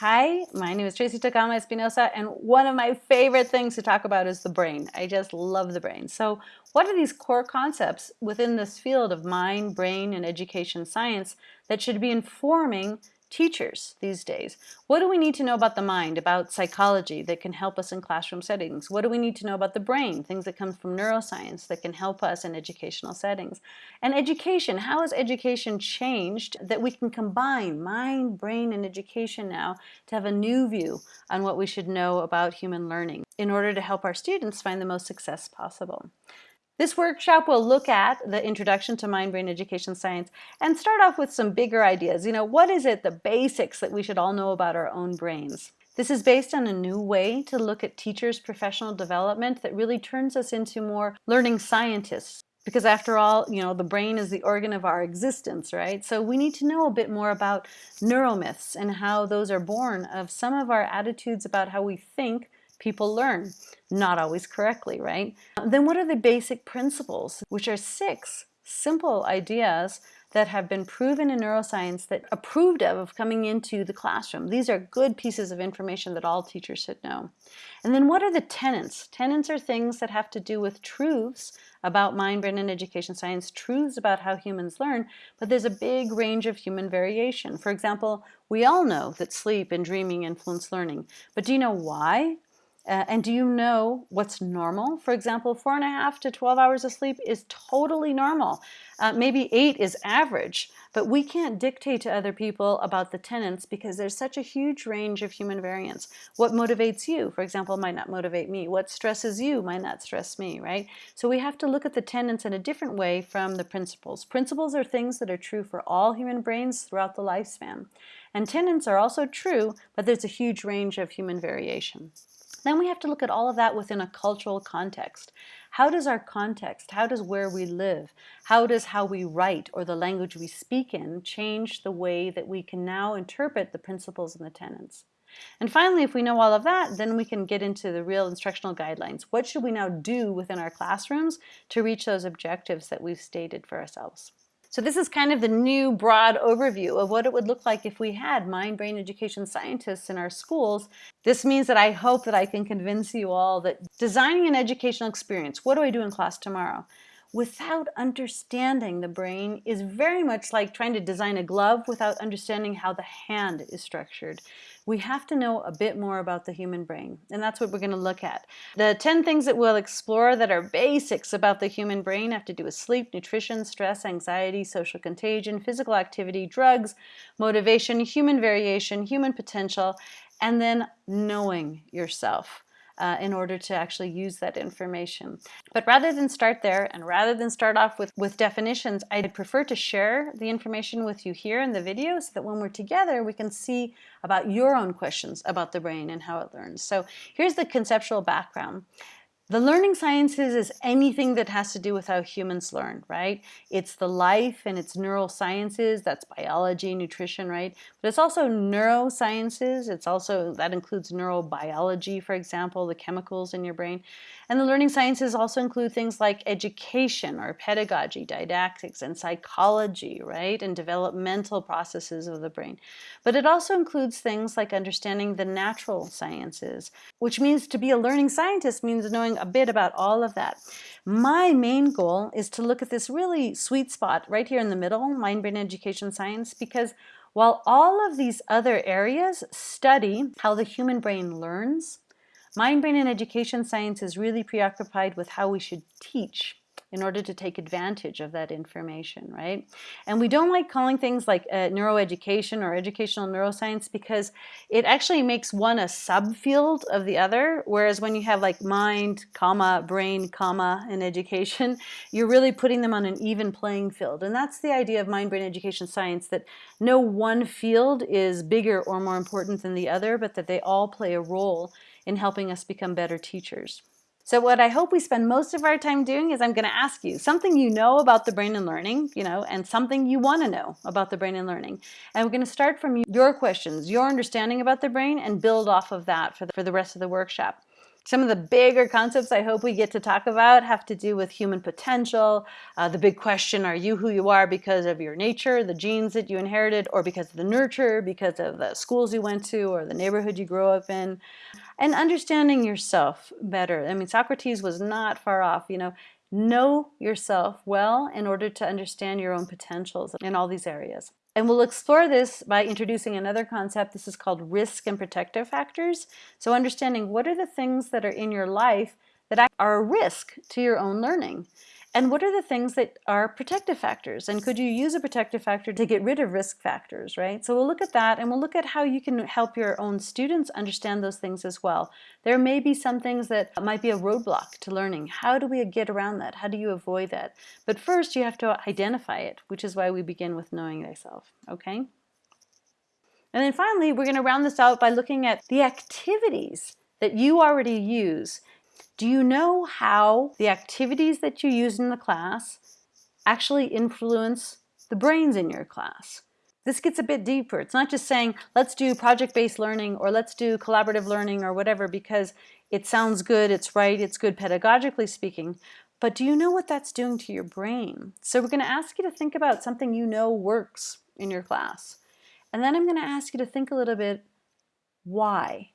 Hi, my name is Tracey Tokuhama-Espinosa, and one of my favorite things to talk about is the brain. I just love the brain. So what are these core concepts within this field of mind, brain, and education science that should be informing teachers these days. What do we need to know about the mind, about psychology that can help us in classroom settings? What do we need to know about the brain, things that come from neuroscience that can help us in educational settings? And education, how has education changed that we can combine mind, brain, and education now to have a new view on what we should know about human learning in order to help our students find the most success possible. This workshop will look at the introduction to mind-brain education science and start off with some bigger ideas. You know, what is it, the basics that we should all know about our own brains? This is based on a new way to look at teachers' professional development that really turns us into more learning scientists. Because after all, you know, the brain is the organ of our existence, right? So we need to know a bit more about neuromyths and how those are born of some of our attitudes about how we think people learn, not always correctly, right? Then what are the basic principles, which are six simple ideas that have been proven in neuroscience that approved of, of coming into the classroom. These are good pieces of information that all teachers should know. And then what are the tenets? Tenets are things that have to do with truths about mind, brain, and education science, truths about how humans learn, but there's a big range of human variation. For example, we all know that sleep and dreaming influence learning, but do you know why? Uh, and do you know what's normal? For example, four and a half to 12 hours of sleep is totally normal. Uh, maybe eight is average, but we can't dictate to other people about the tenets because there's such a huge range of human variance. What motivates you, for example, might not motivate me. What stresses you might not stress me, right? So we have to look at the tenets in a different way from the principles. Principles are things that are true for all human brains throughout the lifespan. And tenets are also true, but there's a huge range of human variation. Then we have to look at all of that within a cultural context. How does our context, how does where we live, how does how we write or the language we speak in change the way that we can now interpret the principles and the tenets? And finally, if we know all of that, then we can get into the real instructional guidelines. What should we now do within our classrooms to reach those objectives that we've stated for ourselves? So this is kind of the new broad overview of what it would look like if we had mind-brain education scientists in our schools. This means that I hope that I can convince you all that designing an educational experience, what do I do in class tomorrow? Without understanding the brain is very much like trying to design a glove without understanding how the hand is structured. We have to know a bit more about the human brain, and that's what we're going to look at. The 10 things that we'll explore that are basics about the human brain have to do with sleep, nutrition, stress, anxiety, social contagion, physical activity, drugs, motivation, human variation, human potential, and then knowing yourself uh, in order to actually use that information. But rather than start there and rather than start off with, with definitions, I'd prefer to share the information with you here in the video so that when we're together we can see about your own questions about the brain and how it learns. So here's the conceptual background. The learning sciences is anything that has to do with how humans learn, right? It's the life and it's neurosciences, that's biology, nutrition, right? But it's also neurosciences, it's also, that includes neurobiology, for example, the chemicals in your brain. And the learning sciences also include things like education or pedagogy, didactics, and psychology, right? And developmental processes of the brain. But it also includes things like understanding the natural sciences, which means to be a learning scientist means knowing a bit about all of that. My main goal is to look at this really sweet spot right here in the middle, mind-brain education science, because while all of these other areas study how the human brain learns, Mind, Brain, and Education Science is really preoccupied with how we should teach in order to take advantage of that information, right? And we don't like calling things like uh, neuroeducation or educational neuroscience because it actually makes one a subfield of the other, whereas when you have like mind, comma, brain, comma, and education, you're really putting them on an even playing field. And that's the idea of mind, brain, education science, that no one field is bigger or more important than the other, but that they all play a role in helping us become better teachers. So what I hope we spend most of our time doing is I'm going to ask you something you know about the brain and learning, you know, and something you want to know about the brain and learning. And we're going to start from your questions, your understanding about the brain, and build off of that for the, for the rest of the workshop. Some of the bigger concepts I hope we get to talk about have to do with human potential. Uh, the big question, are you who you are because of your nature, the genes that you inherited, or because of the nurture, because of the schools you went to, or the neighborhood you grew up in? And understanding yourself better. I mean, Socrates was not far off, you know, know yourself well in order to understand your own potentials in all these areas. And we'll explore this by introducing another concept. This is called risk and protective factors. So understanding what are the things that are in your life that are a risk to your own learning. And what are the things that are protective factors? And could you use a protective factor to get rid of risk factors, right? So we'll look at that and we'll look at how you can help your own students understand those things as well. There may be some things that might be a roadblock to learning. How do we get around that? How do you avoid that? But first you have to identify it, which is why we begin with knowing thyself, okay? And then finally, we're going to round this out by looking at the activities that you already use do you know how the activities that you use in the class actually influence the brains in your class? This gets a bit deeper. It's not just saying, let's do project-based learning or let's do collaborative learning or whatever because it sounds good, it's right, it's good pedagogically speaking. But do you know what that's doing to your brain? So we're going to ask you to think about something you know works in your class. And then I'm going to ask you to think a little bit, why?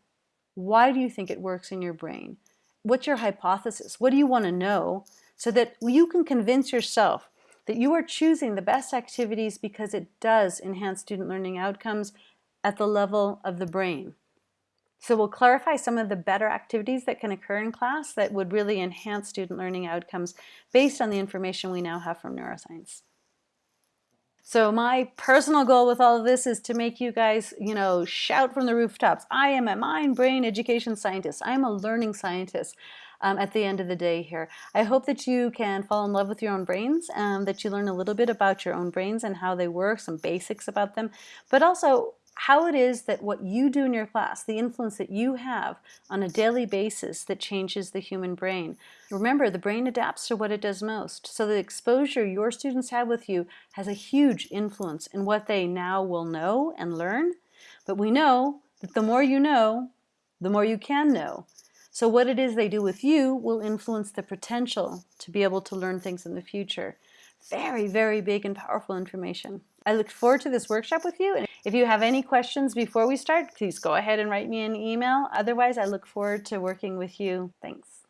Why do you think it works in your brain? What's your hypothesis? What do you want to know? So that you can convince yourself that you are choosing the best activities because it does enhance student learning outcomes at the level of the brain. So we'll clarify some of the better activities that can occur in class that would really enhance student learning outcomes based on the information we now have from neuroscience. So my personal goal with all of this is to make you guys, you know, shout from the rooftops. I am a mind brain education scientist. I am a learning scientist. Um, at the end of the day here. I hope that you can fall in love with your own brains, um, that you learn a little bit about your own brains and how they work, some basics about them, but also how it is that what you do in your class, the influence that you have on a daily basis that changes the human brain. Remember, the brain adapts to what it does most. So the exposure your students have with you has a huge influence in what they now will know and learn. But we know that the more you know, the more you can know. So what it is they do with you will influence the potential to be able to learn things in the future. Very, very big and powerful information. I look forward to this workshop with you. And if you have any questions before we start, please go ahead and write me an email. Otherwise, I look forward to working with you. Thanks.